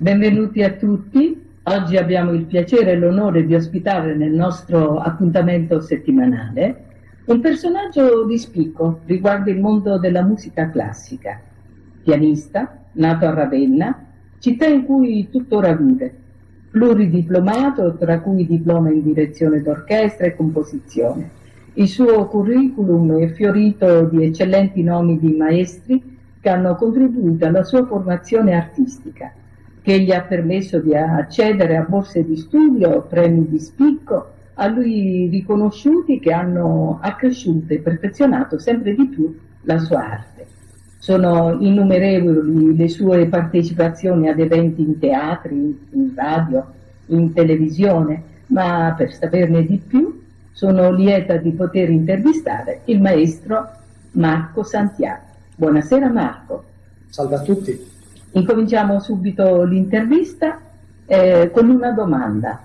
benvenuti a tutti. Oggi abbiamo il piacere e l'onore di ospitare nel nostro appuntamento settimanale un personaggio di spicco riguardo il mondo della musica classica. Pianista, nato a Ravenna, città in cui tuttora vive, pluridiplomato, tra cui diploma in direzione d'orchestra e composizione. Il suo curriculum è fiorito di eccellenti nomi di maestri che hanno contribuito alla sua formazione artistica, che gli ha permesso di accedere a borse di studio, premi di spicco, a lui riconosciuti che hanno accresciuto e perfezionato sempre di più la sua arte. Sono innumerevoli le sue partecipazioni ad eventi in teatri, in radio, in televisione, ma per saperne di più sono lieta di poter intervistare il maestro Marco Santiago. Buonasera Marco. Salve a tutti. Incominciamo subito l'intervista eh, con una domanda.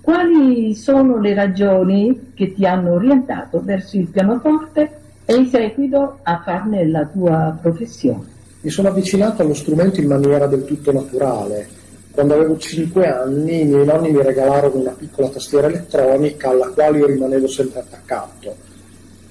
Quali sono le ragioni che ti hanno orientato verso il pianoforte e in seguito a farne la tua professione? Mi sono avvicinato allo strumento in maniera del tutto naturale. Quando avevo 5 anni i miei nonni mi regalarono una piccola tastiera elettronica alla quale io rimanevo sempre attaccato.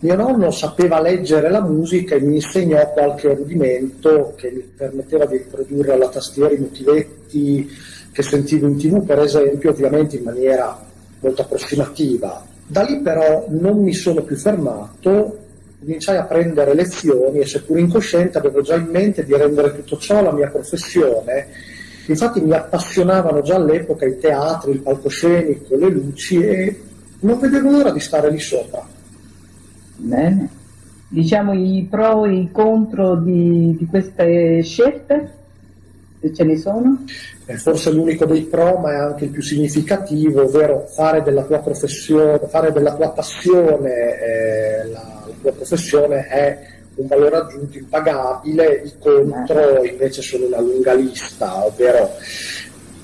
Mio nonno sapeva leggere la musica e mi insegnò qualche rudimento che mi permetteva di riprodurre alla tastiera i motivetti che sentivo in tv, per esempio, ovviamente in maniera molto approssimativa. Da lì però non mi sono più fermato, cominciai a prendere lezioni e seppur incosciente avevo già in mente di rendere tutto ciò la mia professione. Infatti mi appassionavano già all'epoca i teatri, il palcoscenico, le luci e non vedevo l'ora di stare lì sopra. Bene. Diciamo i pro e i contro di, di queste scelte, se ce ne sono? È forse l'unico dei pro, ma è anche il più significativo, ovvero fare della tua professione, fare della tua passione eh, la, la tua professione è un valore aggiunto impagabile, i contro invece sono una lunga lista, ovvero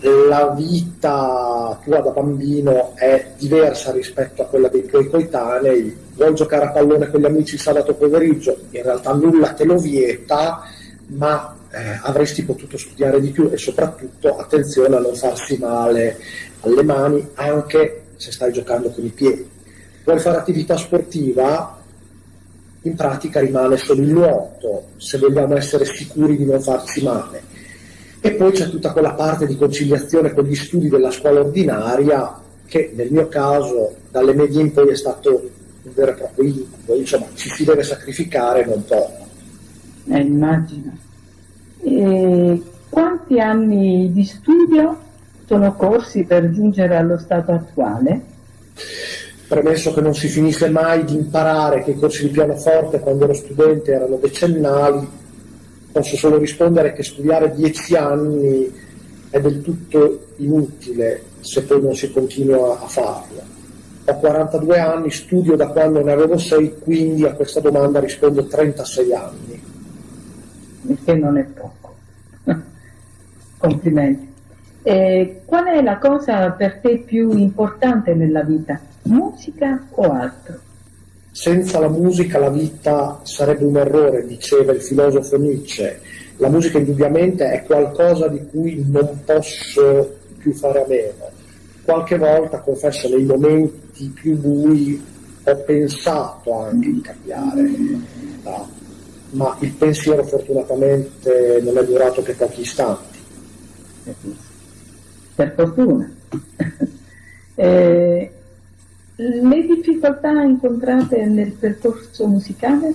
la vita tua da bambino è diversa rispetto a quella dei tuoi coetanei, vuoi giocare a pallone con gli amici il sabato pomeriggio, in realtà nulla te lo vieta, ma eh, avresti potuto studiare di più e soprattutto attenzione a non farsi male alle mani anche se stai giocando con i piedi. Vuoi fare attività sportiva? In pratica rimane solo il nuoto, se vogliamo essere sicuri di non farci male e poi c'è tutta quella parte di conciliazione con gli studi della scuola ordinaria che nel mio caso dalle medie in poi è stato un vero e proprio incubo, insomma ci si deve sacrificare non poco. Eh, immagino. E quanti anni di studio sono corsi per giungere allo stato attuale? Premesso che non si finisce mai di imparare che i corsi di pianoforte quando ero studente erano decennali, posso solo rispondere che studiare dieci anni è del tutto inutile se poi non si continua a farlo. Ho 42 anni, studio da quando ne avevo 6, quindi a questa domanda rispondo 36 anni. Il che non è poco. Complimenti. E qual è la cosa per te più importante nella vita? Musica o altro? Senza la musica la vita sarebbe un errore, diceva il filosofo Nietzsche. La musica indubbiamente è qualcosa di cui non posso più fare a meno. Qualche volta, confesso, nei momenti più bui ho pensato anche di cambiare, ma il pensiero fortunatamente non è durato che pochi istanti. Per fortuna. eh, le difficoltà incontrate nel percorso musicale?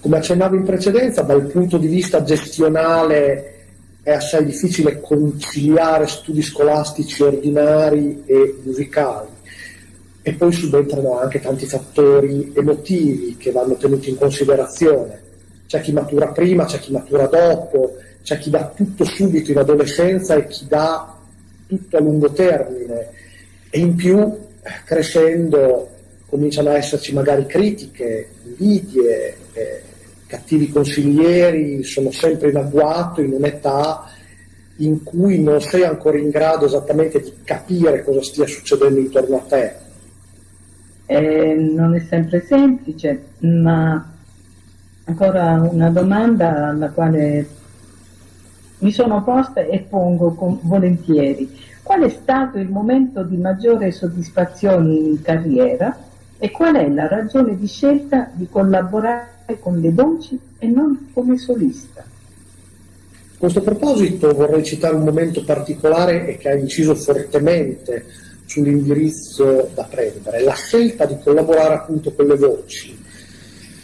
Come accennavo in precedenza, dal punto di vista gestionale è assai difficile conciliare studi scolastici ordinari e musicali e poi subentrano anche tanti fattori emotivi che vanno tenuti in considerazione. C'è chi matura prima, c'è chi matura dopo, c'è chi dà tutto subito in adolescenza e chi dà tutto a lungo termine e in più crescendo cominciano ad esserci magari critiche, invidie, eh, cattivi consiglieri, sono sempre in agguato in un'età in cui non sei ancora in grado esattamente di capire cosa stia succedendo intorno a te. Eh, non è sempre semplice, ma ancora una domanda alla quale mi sono posta e pongo volentieri qual è stato il momento di maggiore soddisfazione in carriera e qual è la ragione di scelta di collaborare con le voci e non come solista. A questo proposito vorrei citare un momento particolare e che ha inciso fortemente sull'indirizzo da prendere, la scelta di collaborare appunto con le voci.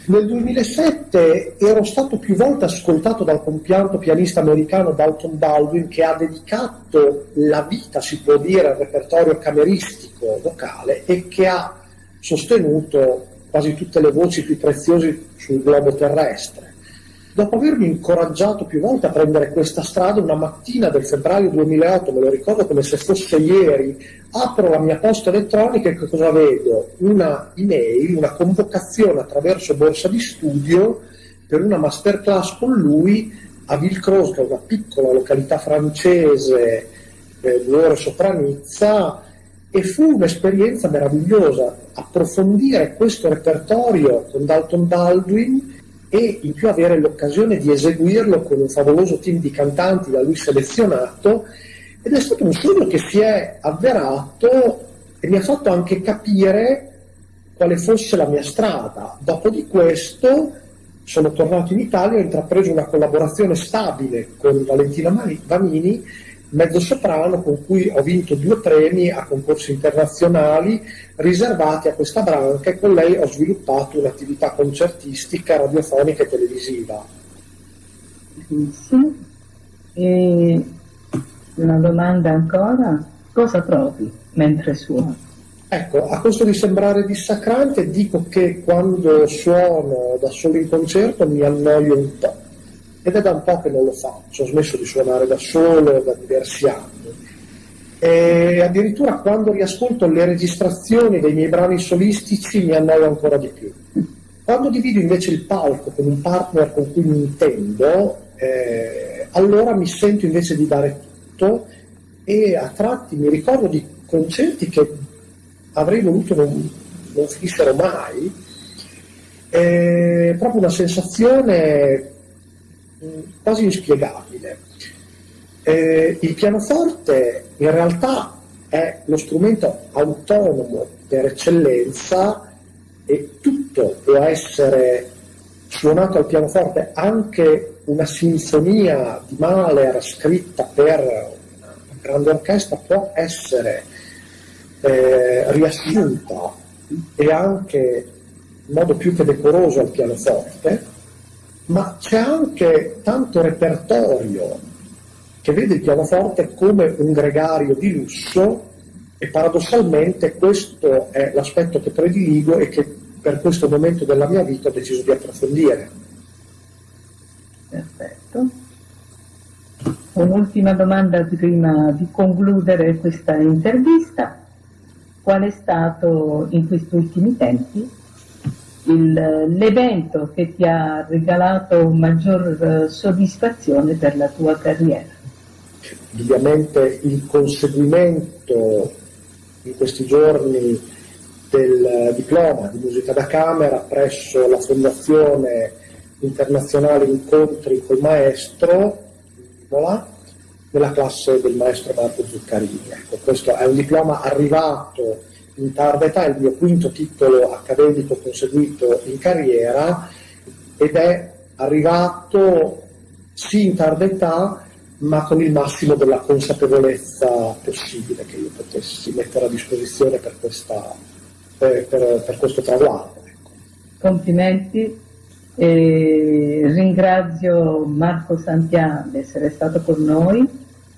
Nel 2007 ero stato più volte ascoltato dal compianto pianista americano Dalton Baldwin che ha dedicato la vita, si può dire, al repertorio cameristico vocale e che ha sostenuto quasi tutte le voci più preziose sul globo terrestre. Dopo avermi incoraggiato più volte a prendere questa strada, una mattina del febbraio 2008, me lo ricordo come se fosse ieri, apro la mia posta elettronica e che cosa vedo? Una email, una convocazione attraverso borsa di studio per una masterclass con lui a Villecroze, che è una piccola località francese, eh, due ore sopra Nizza, e fu un'esperienza meravigliosa approfondire questo repertorio con Dalton Baldwin e in più avere l'occasione di eseguirlo con un favoloso team di cantanti da lui selezionato ed è stato un sogno che si è avverato e mi ha fatto anche capire quale fosse la mia strada. Dopo di questo sono tornato in Italia ho intrapreso una collaborazione stabile con Valentina Vanini mezzo soprano con cui ho vinto due premi a concorsi internazionali riservati a questa branca e con lei ho sviluppato un'attività concertistica, radiofonica e televisiva. Sì. E una domanda ancora, cosa provi mentre suoni? Ecco, a costo di sembrare dissacrante dico che quando suono da solo in concerto mi annoio un po' ed è da un po' che non lo faccio, ho smesso di suonare da solo da diversi anni. E addirittura quando riascolto le registrazioni dei miei brani solistici mi annoio ancora di più. Quando divido invece il palco con un partner con cui mi intendo, eh, allora mi sento invece di dare tutto e a tratti mi ricordo di concerti che avrei voluto non, non finissero mai. È proprio una sensazione quasi inspiegabile. Eh, il pianoforte in realtà è lo strumento autonomo per eccellenza e tutto può essere suonato al pianoforte, anche una sinfonia di Mahler scritta per una grande orchestra può essere eh, riassunta e anche in modo più che decoroso al pianoforte ma c'è anche tanto repertorio che vede il pianoforte come un gregario di lusso e paradossalmente questo è l'aspetto che prediligo e che per questo momento della mia vita ho deciso di approfondire. Perfetto. Un'ultima domanda prima di concludere questa intervista. Qual è stato in questi ultimi tempi l'evento che ti ha regalato maggior eh, soddisfazione per la tua carriera? Ovviamente il conseguimento in questi giorni del diploma di musica da camera presso la Fondazione Internazionale Incontri col Maestro Imola, nella classe del maestro Marco Zuccarini. Ecco, questo è un diploma arrivato in tarda età, il mio quinto titolo accademico conseguito in carriera ed è arrivato sì in tarda età ma con il massimo della consapevolezza possibile che io potessi mettere a disposizione per, questa, per, per, per questo traguardo. Ecco. Complimenti, e ringrazio Marco Santian di essere stato con noi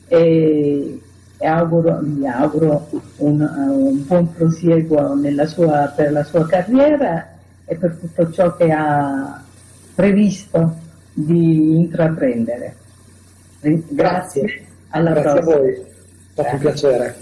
e auguro, mi auguro un, un buon prosieguo sua, per la sua carriera e per tutto ciò che ha previsto di intraprendere. Grazie. Alla Grazie prossima. a voi, è stato un piacere.